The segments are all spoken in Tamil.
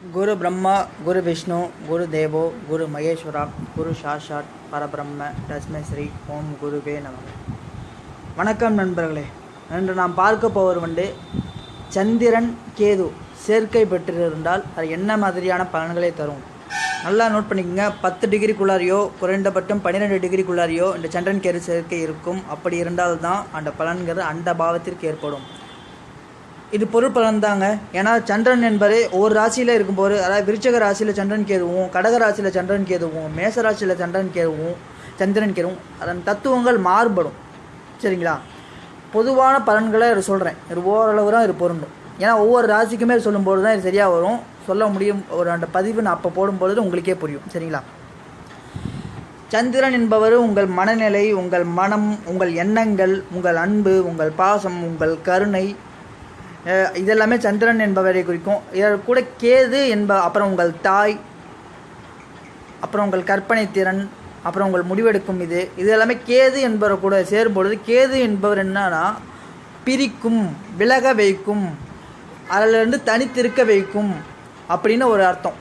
குரு பிரம்மா குரு விஷ்ணு குரு தேவோ குரு மகேஸ்வரா குரு சாஷாட் பரபிரம்ம தஸ்மை ஸ்ரீ ஓம் குருவே நமக. வணக்கம் நண்பர்களே. இன்று நாம் பார்க்க போவர் வந்து சந்திரன் கேது சேர்க்கை பெற்றிருந்தால் அது என்ன மாதிரியான பலன்களை தரும்? நல்லா நோட் பண்ணிக்கோங்க. பத்து டிகிரிக்குள்ளாரையோ குறைந்தபட்சம் பன்னிரெண்டு டிகிரிக்குள்ளாரையோ இந்த சந்திரன் கேது சேர்க்கை இருக்கும். அப்படி இருந்தால்தான் அந்த பலன்கிறது அந்த பாவத்திற்கு ஏற்படும். இது பொருள் பலன் தாங்க ஏன்னா சந்திரன் என்பது ஒரு ராசியில் இருக்கும்போது அதாவது விருச்சக ராசியில் சந்திரன் கேதுவும் கடக ராசியில் சந்திரன் கேதுவும் மேச ராசியில் சந்திரன் கேதுவும் சந்திரன் கேதுவும் அதன் தத்துவங்கள் மாறுபடும். சரிங்களா? பொதுவான பலன்களை சொல்கிறேன் இது ஓரளவு தான் இது பொருந்தும். ஏன்னா ஒவ்வொரு ராசிக்குமே சொல்லும்போது தான் இது சரியாக வரும். சொல்ல முடியும். ஒரு அந்த பதிவு நான் அப்போ போடும்பொழுது உங்களுக்கே புரியும். சரிங்களா? சந்திரன் என்பவர் உங்கள் மனநிலை உங்கள் மனம் உங்கள் எண்ணங்கள் உங்கள் அன்பு உங்கள் பாசம் உங்கள் கருணை இதெல்லாமே சந்திரன் என்பவரை குறிக்கும். இதற்கு கூட கேது என்ப அப்புறம் உங்கள் தாய் அப்புறம் உங்கள் கற்பனை திறன் அப்புறம் உங்கள் முடிவெடுக்கும் இது. இது எல்லாமே கேது என்பவர் கூட சேரும் பொழுது கேது என்பவர் என்னன்னா பிரிக்கும் விலக வைக்கும் அதிலிருந்து தனித்திருக்க வைக்கும் அப்படின்னு ஒரு அர்த்தம்.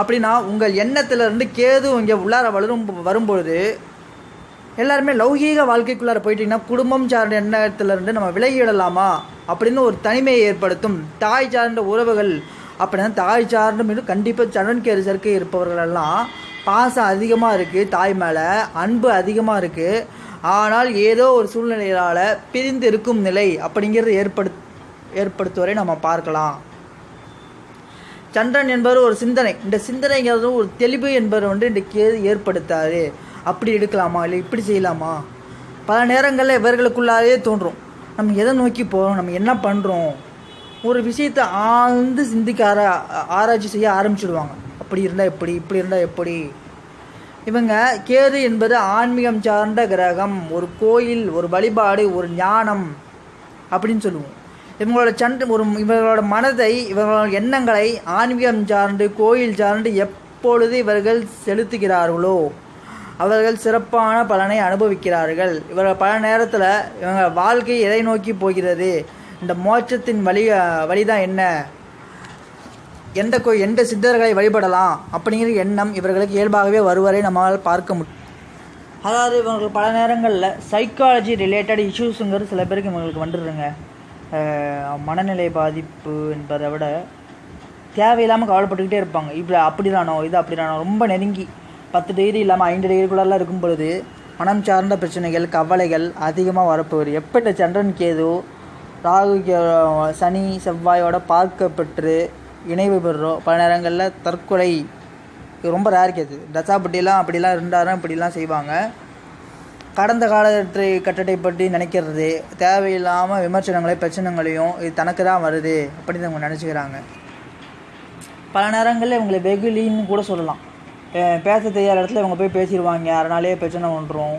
அப்படின்னா உங்கள் எண்ணத்திலிருந்து கேது இங்கே உள்ளார வளரும் வரும்பொழுது எல்லாருமே லௌகீக வாழ்க்கைக்குள்ளார போயிட்டீங்கன்னா குடும்பம் சார்ந்த எண்ணத்திலிருந்து நம்ம விலகிடலாமா? அப்படின்னு ஒரு தனிமையை ஏற்படுத்தும் தாய் சார்ந்த உறவுகள். அப்படின்னா தாய் சார்ந்த மீது கண்டிப்பாக சரண் கேர் சேர்க்கை இருப்பவர்களெல்லாம் பாசம் அதிகமாக இருக்குது தாய் மேலே அன்பு அதிகமாக இருக்குது ஆனால் ஏதோ ஒரு சூழ்நிலையால் பிரிந்து இருக்கும் நிலை அப்படிங்கிறது ஏற்படு ஏற்படுத்துவரை நம்ம பார்க்கலாம். சந்திரன் என்பவர் ஒரு சிந்தனை. இந்த சிந்தனைங்கிறது ஒரு தெளிவு என்பவர் வந்து இந்த ஏற்படுத்தாரு அப்படி எடுக்கலாமா இல்லை இப்படி செய்யலாமா? பல நேரங்களில் இவர்களுக்குள்ளாலே தோன்றும். நம்ம எதை நோக்கி போகிறோம் நம்ம என்ன பண்ணுறோம் ஒரு விஷயத்தை ஆழ்ந்து சிந்திக்க ஆரா ஆராய்ச்சி செய்ய ஆரம்பிச்சிடுவாங்க. அப்படி இருந்தால் எப்படி? இப்படி இருந்தால் எப்படி? இவங்க கேது என்பது ஆன்மீகம் சார்ந்த கிரகம். ஒரு கோயில் ஒரு வழிபாடு ஒரு ஞானம் அப்படின்னு சொல்லுவோம். இவங்களோட சண்டை ஒரு இவர்களோட மனதை இவர்களோட எண்ணங்களை ஆன்மீகம் சார்ந்து கோயில் சார்ந்து எப்பொழுது இவர்கள் செலுத்துகிறார்களோ அவர்கள் சிறப்பான பலனை அனுபவிக்கிறார்கள். இவர்கள் பல நேரத்தில் இவங்க வாழ்க்கை எதை நோக்கி போகிறது? இந்த மோட்சத்தின் வழி வழிதான் என்ன? எந்த கோ எந்த சித்தர்களை வழிபடலாம்? அப்படிங்கிற எண்ணம் இவர்களுக்கு இயல்பாகவே வருவரை நம்மால் பார்க்க முடியும் அதாவது இவங்களுக்கு பல நேரங்களில் சைக்காலஜி ரிலேட்டட் இஷ்யூஸுங்கிறது சில பேருக்கு இவங்களுக்கு வந்துடுதுங்க மனநிலை பாதிப்பு என்பதை விட தேவையில்லாமல் கவலைப்பட்டுக்கிட்டே இருப்பாங்க. இப்படி அப்படிதானோ இது அப்படிதானோ ரொம்ப நெருங்கி பத்து டிகிரி இல்லாமல் ஐந்து டிகிரிக்குள்ளெல்லாம் இருக்கும் பொழுது மனம் சார்ந்த பிரச்சனைகள் கவலைகள் அதிகமாக வரப்போகுது. எப்பட்ட சந்திரன் கேது ராகு கே- சனி செவ்வாயோட பார்க்கப்பட்டு இணைவு பெறுறோம். பல நேரங்களில் தற்கொலை இது ரொம்ப ரேர் கேது தசாபட்டிலாம் அப்படிலாம் இருந்தாலும் இப்படிலாம் செய்வாங்க. கடந்த காலத்தை கட்டத்தை பற்றி நினைக்கிறது தேவையில்லாமல் விமர்சனங்களையும் பிரச்சனைகளையும் இது தனக்கு தான் வருது அப்படின்னு அவங்க நினச்சிக்கிறாங்க. பல நேரங்களில் இவங்களை வெகுலின்னு கூட சொல்லலாம். பேச தெரியாத இடத்துல இவங்க போய் பேசிடுவாங்க. அதனாலே பிரச்சனை வந்துடும்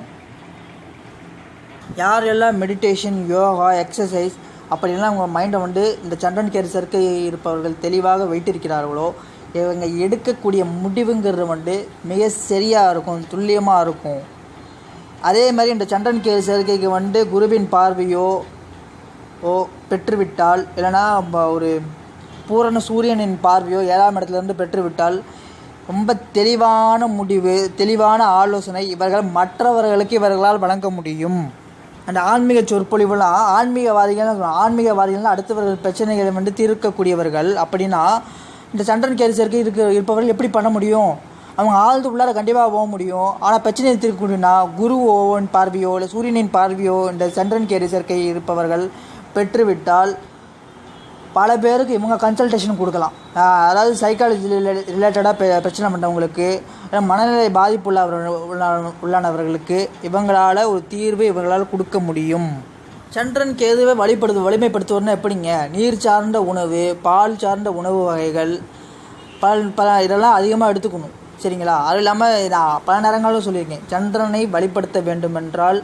யார் எல்லாம் மெடிடேஷன் யோகா எக்ஸசைஸ் அப்படிலாம் அவங்க மைண்டை வந்து இந்த சண்டன் கேர் சர்க்கை இருப்பவர்கள் தெளிவாக வைத்திருக்கிறார்களோ இவங்க எடுக்கக்கூடிய முடிவுங்கிறது வந்து மிக சரியாக இருக்கும் துல்லியமாக இருக்கும். அதே மாதிரி இந்த சண்டன் கேர் சேர்க்கைக்கு வந்து குருவின் பார்வையோ ஓ பெற்றுவிட்டால் இல்லைனா ஒரு பூரண சூரியனின் பார்வையோ ஏழாம் இடத்துலேருந்து பெற்றுவிட்டால் ரொம்ப தெளிவான முடிவு தெளிவான ஆலோசனை இவர்கள் மற்றவர்களுக்கு இவர்களால் வழங்க முடியும். அந்த ஆன்மீக சொற்பொழிவுலாம் ஆன்மீகவாதிகள் ஆன்மீகவாதிகள் அடுத்தவர்கள் பிரச்சனைகளை வந்து தீர்க்கக்கூடியவர்கள். அப்படின்னா இந்த சண்டன் கேரிசருக்கு இருக்க இருப்பவர்கள் எப்படி பண்ண முடியும்? அவங்க ஆழ்ந்து உள்ளார கண்டிப்பாக போக முடியும். ஆனால் பிரச்சனையை தீர்க்கக்கூடியனா குருவோவின் பார்வையோ இல்லை சூரியனின் பார்வையோ இந்த சந்திரன் கேரிசர்க்கை சேர்க்கை இருப்பவர்கள் பெற்றுவிட்டால் பல பேருக்கு இவங்க கன்சல்டேஷன் கொடுக்கலாம். அதாவது சைக்காலஜி ரிலேட்டடாக பிரச்சனை பண்ணுறவங்களுக்கு மனநிலை பாதிப்பு உள்ளவர் உள்ளானவர்களுக்கு இவங்களால் ஒரு தீர்வு இவங்களால் கொடுக்க முடியும். சந்திரன் கேதுவை வழிபடுத்து வலிமைப்படுத்துவதுன்னா எப்படிங்க? நீர் சார்ந்த உணவு பால் சார்ந்த உணவு வகைகள் பல் பல இதெல்லாம் அதிகமாக எடுத்துக்கணும். சரிங்களா? அது இல்லாமல் நான் பல நேரங்களும் சொல்லியிருக்கேன். சந்திரனை வழிபடுத்த வேண்டுமென்றால்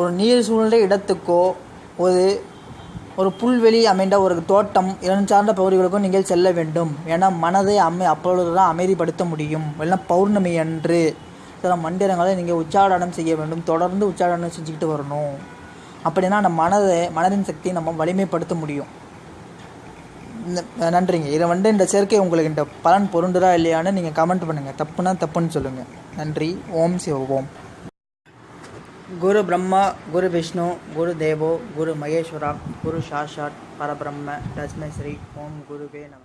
ஒரு நீர் சூழ்ந்த இடத்துக்கோ ஒரு ஒரு புல்வெளி அமைந்த ஒரு தோட்டம் இரண்டு சார்ந்த பகுதிகளுக்கும் நீங்கள் செல்ல வேண்டும். என மனதை அமை அப்பொழுது தான் அமைதிப்படுத்த முடியும். இல்லைன்னா பௌர்ணமி அன்று. சில மந்திரங்களை நீங்கள் உச்சாடனம் செய்ய வேண்டும். தொடர்ந்து உச்சாடனம் செஞ்சுக்கிட்டு வரணும். அப்படின்னா அந்த மனதை மனதின் சக்தியை நம்ம வலிமைப்படுத்த முடியும். நன்றிங்க. இதை வந்து இந்த சேர்க்கை உங்களுக்கு இந்த பலன் பொருண்டுதா இல்லையான்னு நீங்கள் கமெண்ட் பண்ணுங்கள் தப்புனா தப்புன்னு சொல்லுங்கள் நன்றி. ஓம் சிவ ஓம். குரு பிரம்மா குரு விஷ்ணு குரு தேவோ குரு மகேஸ்வரா குரு சாஷாட் பரபிரம்ம தஸ்மஸ்ரீ ஓம் குருவே நம.